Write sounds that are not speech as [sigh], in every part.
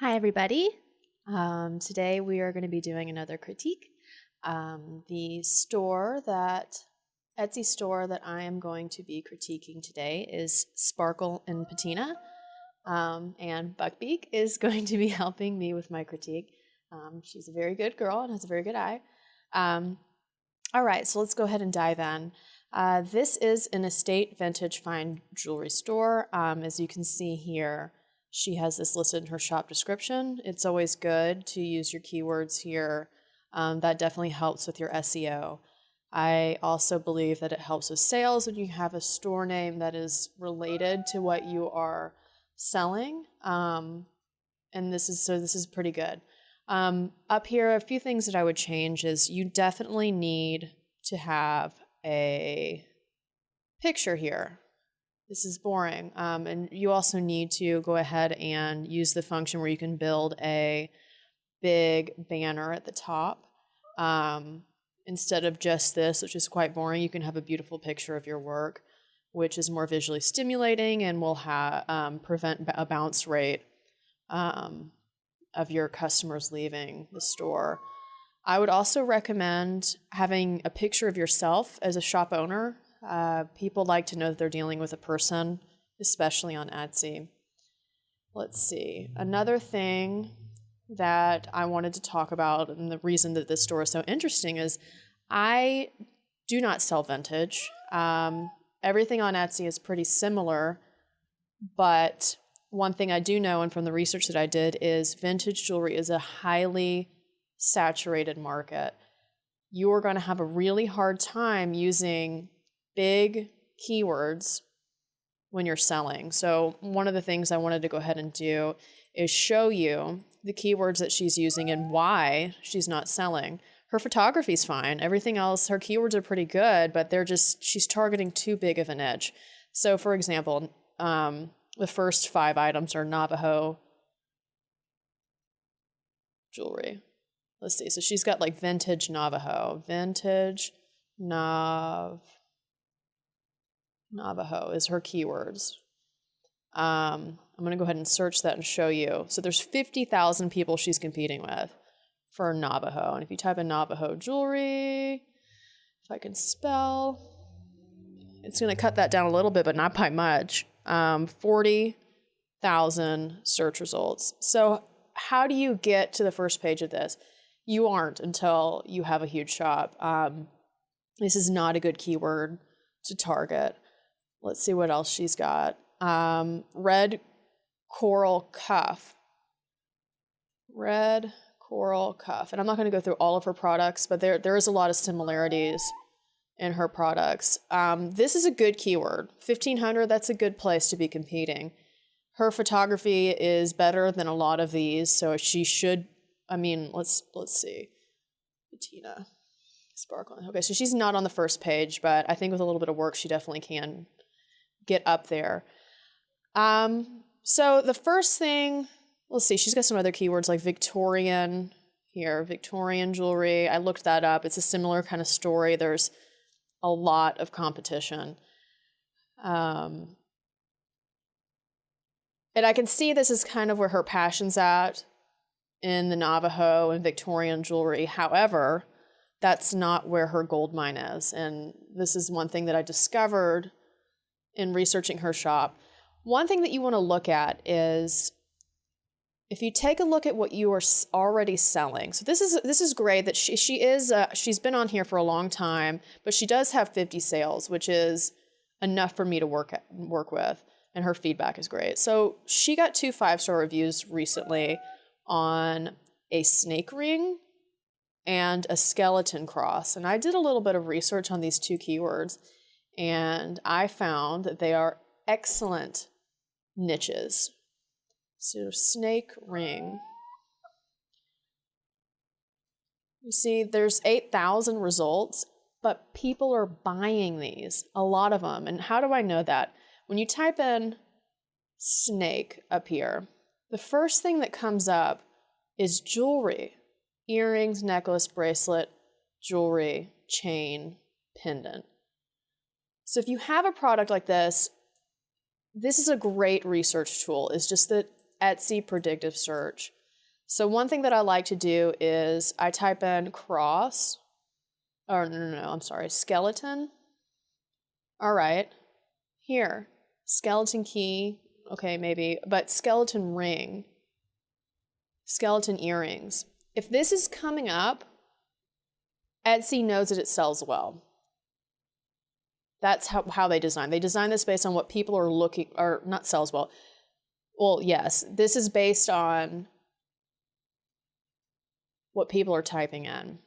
Hi, everybody. Um, today we are going to be doing another critique. Um, the store that, Etsy store that I am going to be critiquing today is Sparkle and Patina. Um, and Buckbeak is [laughs] going to be helping me with my critique. Um, she's a very good girl and has a very good eye. Um, all right, so let's go ahead and dive in. Uh, this is an estate vintage fine jewelry store. Um, as you can see here, she has this listed in her shop description. It's always good to use your keywords here. Um, that definitely helps with your SEO. I also believe that it helps with sales when you have a store name that is related to what you are selling. Um, and this is so this is pretty good. Um, up here, a few things that I would change is you definitely need to have a picture here. This is boring. Um, and you also need to go ahead and use the function where you can build a big banner at the top. Um, instead of just this, which is quite boring, you can have a beautiful picture of your work, which is more visually stimulating and will um, prevent a bounce rate um, of your customers leaving the store. I would also recommend having a picture of yourself as a shop owner. Uh, people like to know that they're dealing with a person, especially on Etsy. Let's see. Another thing that I wanted to talk about, and the reason that this store is so interesting is I do not sell vintage. Um, everything on Etsy is pretty similar, but one thing I do know, and from the research that I did, is vintage jewelry is a highly saturated market. You are going to have a really hard time using big keywords when you're selling. So, one of the things I wanted to go ahead and do is show you the keywords that she's using and why she's not selling. Her photography's fine. Everything else, her keywords are pretty good, but they're just, she's targeting too big of an edge. So, for example, um, the first five items are Navajo jewelry. Let's see. So she's got like vintage Navajo. Vintage Nav Navajo is her keywords. Um, I'm going to go ahead and search that and show you. So there's 50,000 people she's competing with for Navajo. And if you type in Navajo jewelry, if I can spell, it's going to cut that down a little bit, but not by much. Um, 40,000 search results. So how do you get to the first page of this? You aren't until you have a huge shop. Um, this is not a good keyword to target. Let's see what else she's got. Um, red coral cuff. Red coral cuff. And I'm not going to go through all of her products, but there, there is a lot of similarities in her products. Um, this is a good keyword. 1500, that's a good place to be competing. Her photography is better than a lot of these, so she should, I mean, let's let's see. Patina Sparkling. Okay, so she's not on the first page, but I think with a little bit of work, she definitely can get up there. Um, so the first thing, let's see, she's got some other keywords like Victorian here, Victorian jewelry. I looked that up. It's a similar kind of story. There's a lot of competition. Um, and I can see this is kind of where her passion's at in the Navajo and Victorian jewelry. However, that's not where her gold mine is. And this is one thing that I discovered in researching her shop. One thing that you want to look at is if you take a look at what you are already selling. So this is this is great that she she is uh, she's been on here for a long time, but she does have 50 sales, which is enough for me to work work with and her feedback is great. So she got two five-star reviews recently on a snake ring and a skeleton cross. And I did a little bit of research on these two keywords and I found that they are excellent niches. So, snake ring. You see, there's 8,000 results, but people are buying these, a lot of them. And how do I know that? When you type in snake up here, the first thing that comes up is jewelry earrings, necklace, bracelet, jewelry, chain, pendant. So if you have a product like this, this is a great research tool. It's just the Etsy predictive search. So one thing that I like to do is I type in cross, or no, no, no, I'm sorry, skeleton. All right, here, skeleton key, okay, maybe, but skeleton ring, skeleton earrings. If this is coming up, Etsy knows that it sells well. That's how, how they design. They design this based on what people are looking, or not sells well. Well, yes, this is based on what people are typing in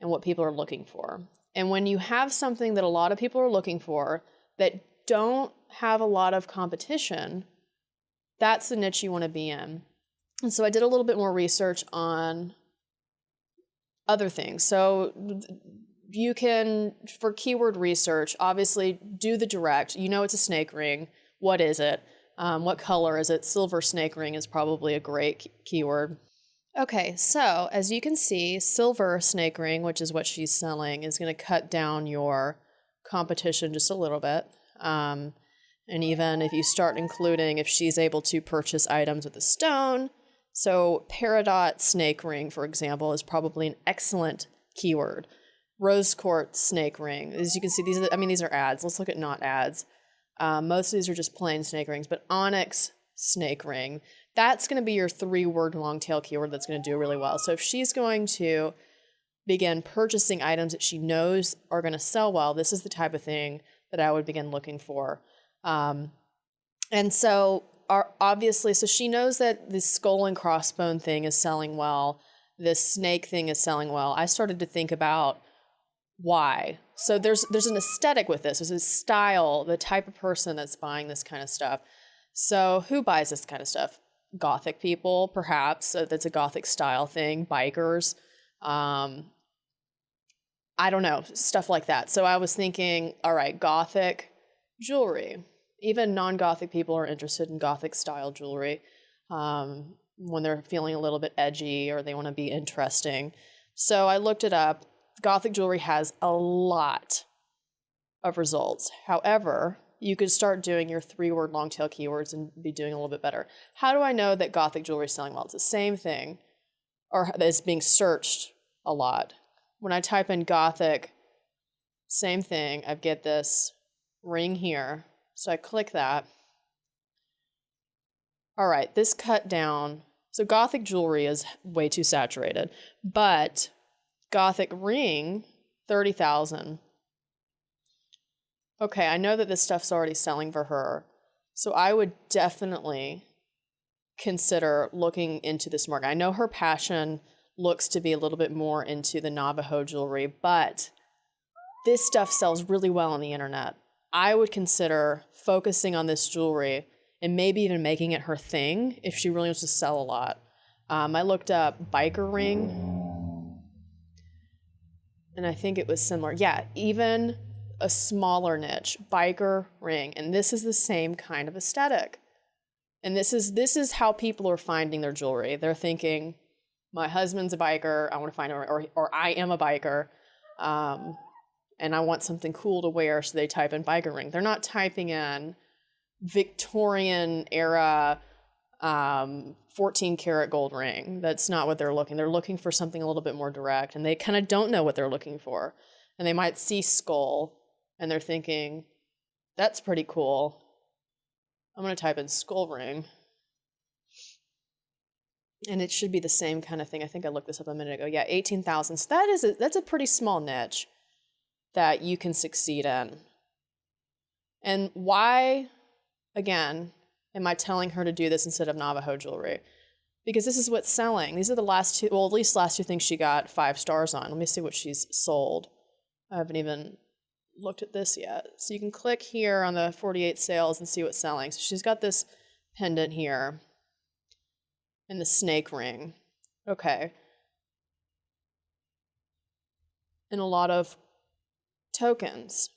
and what people are looking for. And when you have something that a lot of people are looking for that don't have a lot of competition, that's the niche you want to be in. And so I did a little bit more research on other things. So you can, for keyword research, obviously do the direct. You know it's a snake ring. What is it? Um, what color is it? Silver snake ring is probably a great keyword. Okay, so as you can see, silver snake ring, which is what she's selling, is going to cut down your competition just a little bit. Um, and even if you start including if she's able to purchase items with a stone, so peridot snake ring, for example, is probably an excellent keyword. Rose quartz snake ring, as you can see, these are, I mean, these are ads. Let's look at not ads. Um, most of these are just plain snake rings, but onyx snake ring, that's going to be your three word long tail keyword that's going to do really well. So if she's going to begin purchasing items that she knows are going to sell well, this is the type of thing that I would begin looking for. Um, and so, obviously, so she knows that the skull and crossbone thing is selling well, this snake thing is selling well. I started to think about why. So there's there's an aesthetic with this. There's a style, the type of person that's buying this kind of stuff. So who buys this kind of stuff? Gothic people, perhaps. So that's a Gothic style thing. Bikers. Um, I don't know, stuff like that. So I was thinking, all right, Gothic jewelry. Even non Gothic people are interested in Gothic style jewelry um, when they're feeling a little bit edgy or they want to be interesting. So I looked it up. Gothic jewelry has a lot of results. However, you could start doing your three word long tail keywords and be doing a little bit better. How do I know that Gothic jewelry is selling well? It's the same thing, or is being searched a lot. When I type in Gothic, same thing, I get this ring here. So I click that. All right, this cut down. So Gothic jewelry is way too saturated, but Gothic ring, 30,000 okay, I know that this stuff's already selling for her. So I would definitely consider looking into this market. I know her passion looks to be a little bit more into the Navajo jewelry, but this stuff sells really well on the internet. I would consider focusing on this jewelry and maybe even making it her thing if she really wants to sell a lot. Um, I looked up biker ring, and I think it was similar. Yeah, even a smaller niche, biker ring, and this is the same kind of aesthetic. And this is this is how people are finding their jewelry. They're thinking, my husband's a biker, I want to find a, or or I am a biker, um, and I want something cool to wear, so they type in biker ring. They're not typing in Victorian era um, 14 karat gold ring. That's not what they're looking. They're looking for something a little bit more direct, and they kind of don't know what they're looking for. And they might see skull and they're thinking, that's pretty cool. I'm going to type in skull ring. And it should be the same kind of thing. I think I looked this up a minute ago. Yeah, 18,000. So that is a, that's a pretty small niche that you can succeed in. And why, again, am I telling her to do this instead of Navajo jewelry? Because this is what's selling. These are the last two, well, at least last two things she got five stars on. Let me see what she's sold. I haven't even looked at this yet. So you can click here on the 48 sales and see what's selling. So she's got this pendant here and the snake ring. Okay. And a lot of tokens,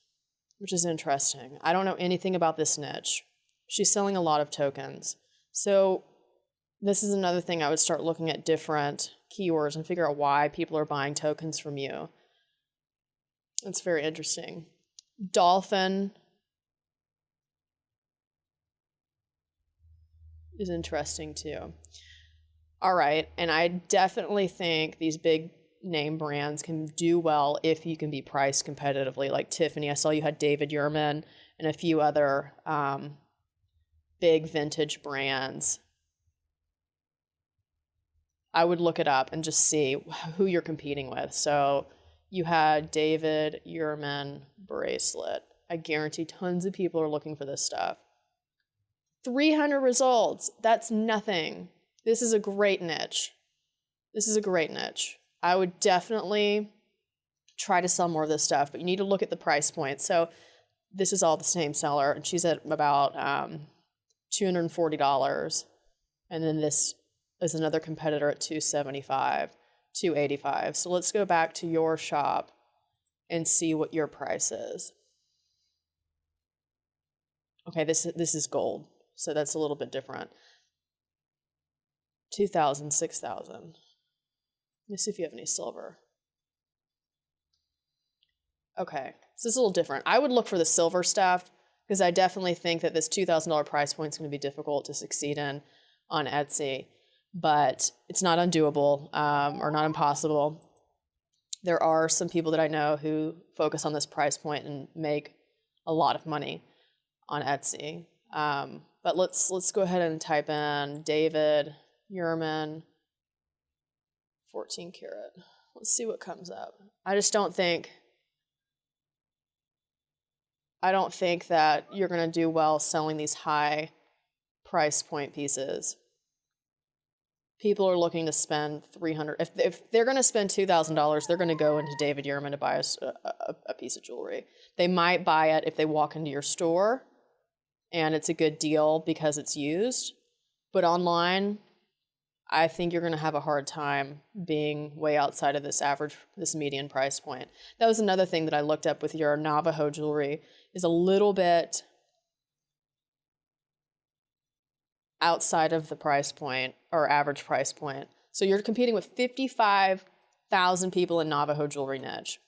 which is interesting. I don't know anything about this niche. She's selling a lot of tokens. So this is another thing I would start looking at different keywords and figure out why people are buying tokens from you. It's very interesting. Dolphin. is interesting too. All right, and I definitely think these big name brands can do well if you can be priced competitively. Like Tiffany, I saw you had David Yurman and a few other um, big vintage brands. I would look it up and just see who you're competing with. So you had David Yurman bracelet. I guarantee tons of people are looking for this stuff. 300 results. That's nothing. This is a great niche. This is a great niche. I would definitely try to sell more of this stuff, but you need to look at the price point. So this is all the same seller, and she's at about um, $240. And then this is another competitor at 275 285 So let's go back to your shop and see what your price is. Okay, this, this is gold, so that's a little bit different. 2,000, 6,000. Let me see if you have any silver. Okay, so this is a little different. I would look for the silver stuff because I definitely think that this $2,000 price point is going to be difficult to succeed in on Etsy, but it's not undoable um, or not impossible. There are some people that I know who focus on this price point and make a lot of money on Etsy. Um, but let's let's go ahead and type in David Yurman 14 karat. Let's see what comes up. I just don't think I don't think that you're going to do well selling these high price point pieces. People are looking to spend 300 if if they're going to spend $2,000, they're going to go into David Yurman to buy a, a, a piece of jewelry. They might buy it if they walk into your store and it's a good deal because it's used. But online, I think you're going to have a hard time being way outside of this average, this median price point. That was another thing that I looked up with your Navajo jewelry is a little bit outside of the price point or average price point. So you're competing with 55,000 people in Navajo jewelry niche.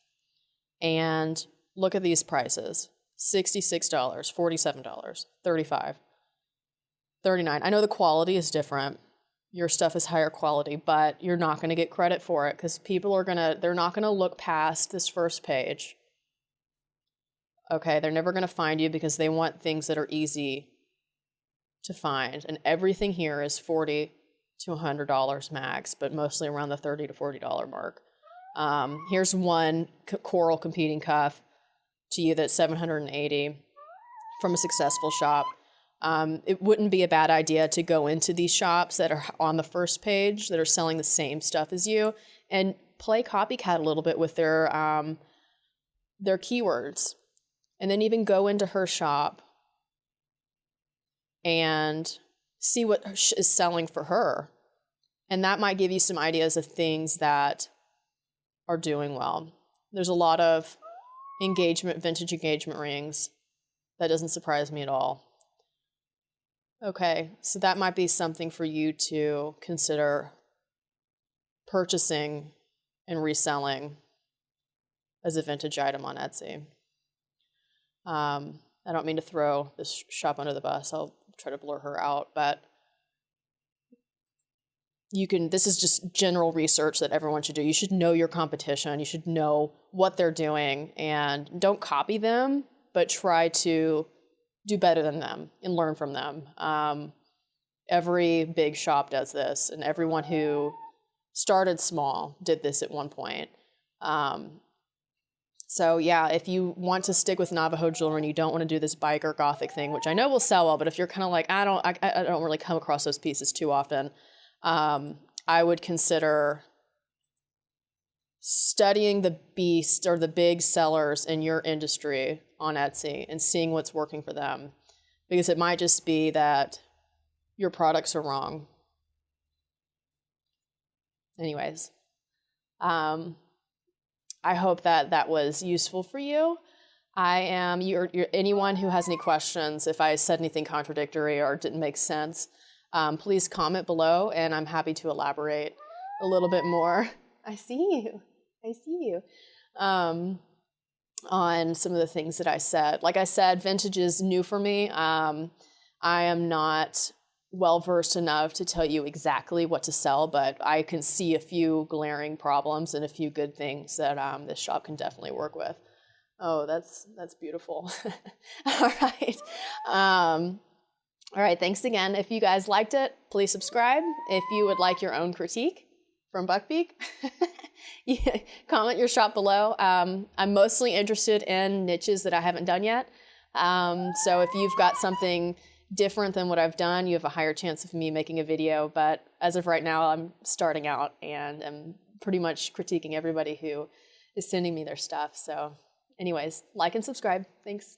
And look at these prices. $66, $47, $35, $39. I know the quality is different. Your stuff is higher quality, but you're not going to get credit for it because people are going to, they're not going to look past this first page. Okay, they're never going to find you because they want things that are easy to find. And everything here is 40 to $100 max, but mostly around the 30 to $40 mark. Um, here's one coral competing cuff to you that's 780 from a successful shop. Um, it wouldn't be a bad idea to go into these shops that are on the first page that are selling the same stuff as you and play copycat a little bit with their um, their keywords, and then even go into her shop and see what is selling for her, and that might give you some ideas of things that are doing well. There's a lot of engagement, vintage engagement rings. That doesn't surprise me at all. Okay, so that might be something for you to consider purchasing and reselling as a vintage item on Etsy. Um, I don't mean to throw this shop under the bus. I'll try to blur her out, but you can this is just general research that everyone should do you should know your competition you should know what they're doing and don't copy them but try to do better than them and learn from them. Um, every big shop does this and everyone who started small did this at one point. Um, so yeah if you want to stick with navajo jewelry and you don't want to do this biker gothic thing which i know will sell well but if you're kind of like i don't I, I don't really come across those pieces too often um, I would consider studying the beast or the big sellers in your industry on Etsy and seeing what's working for them. Because it might just be that your products are wrong. Anyways, um, I hope that that was useful for you. I am you're, you're, anyone who has any questions. If I said anything contradictory or didn't make sense, um, please comment below and I'm happy to elaborate a little bit more. [laughs] I see you. I see you. Um, on some of the things that I said. Like I said, vintage is new for me. Um, I am not well versed enough to tell you exactly what to sell, but I can see a few glaring problems and a few good things that um, this shop can definitely work with. Oh, that's that's beautiful. [laughs] all right. Um, all right, thanks again. If you guys liked it, please subscribe. If you would like your own critique from Buckbeak, [laughs] comment your shop below. Um, I'm mostly interested in niches that I haven't done yet. Um, so if you've got something different than what I've done, you have a higher chance of me making a video. But as of right now, I'm starting out and I'm pretty much critiquing everybody who is sending me their stuff. So anyways, like and subscribe. Thanks.